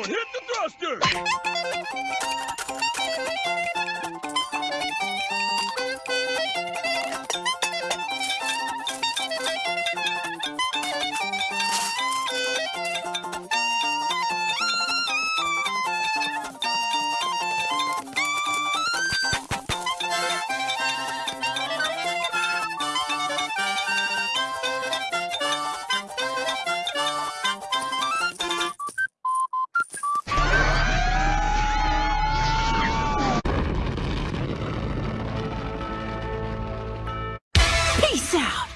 Hit the thruster! Face out!